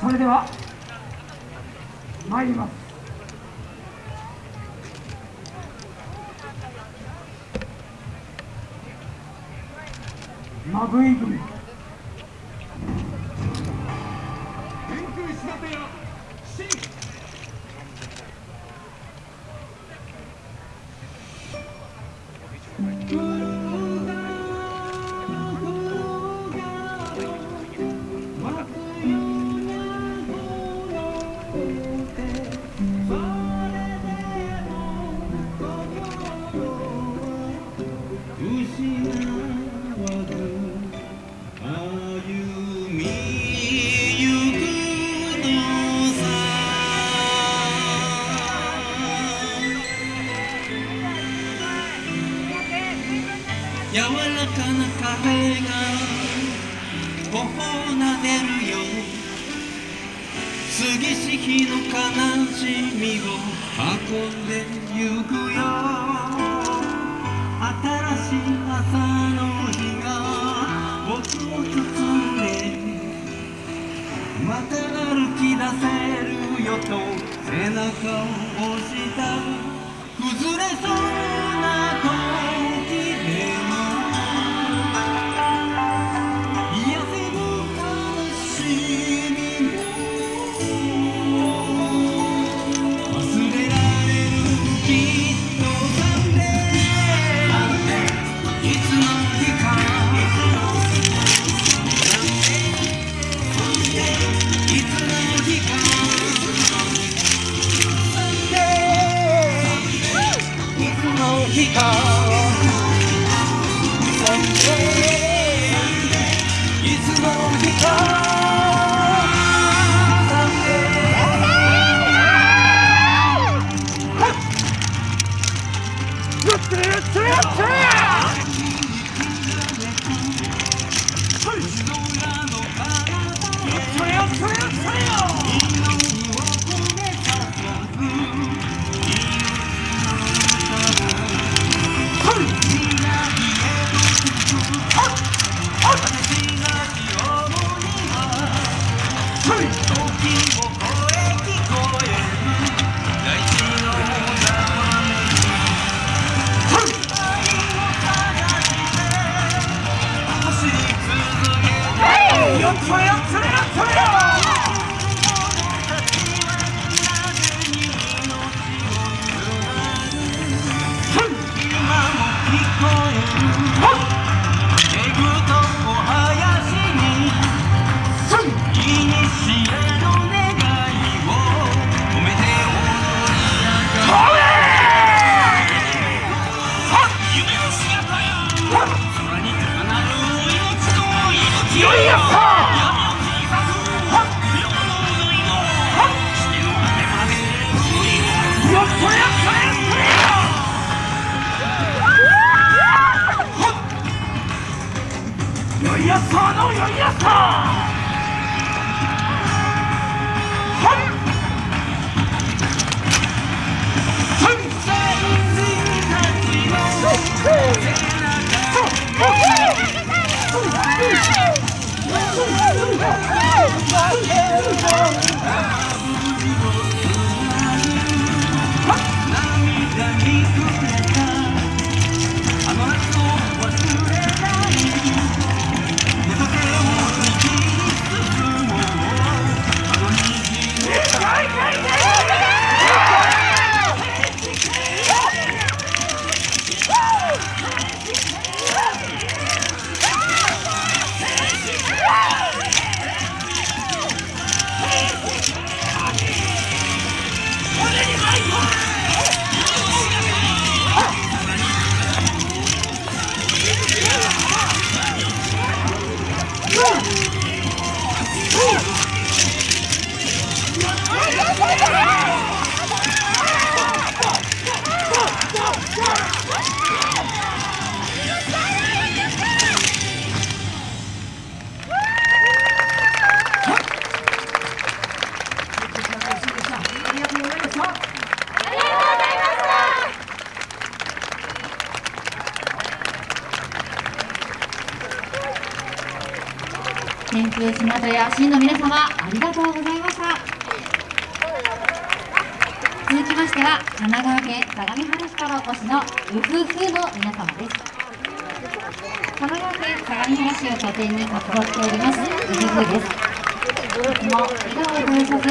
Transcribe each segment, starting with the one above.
それでは参ります。マグイ組。柔らかな風が頬なでるよ過ぎし日の悲しみを運んでゆくよ。新しい朝の日が僕を包んで。また歩き出せるよと背中を押した。崩れそうな時つよいやっさーのよいやっさ！ー涙天空島とや市の皆様ありがとうございました。続きましては神奈川県相模原市からお越しのウフフの皆様です。神奈川県相模原市を拠点に活動しておりますウフフです。いつも笑顔を絶やさず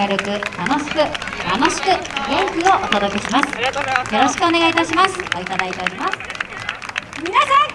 明るく楽しく楽しく元気をお届けします。よろしくお願いいたします。おいただいております。皆さん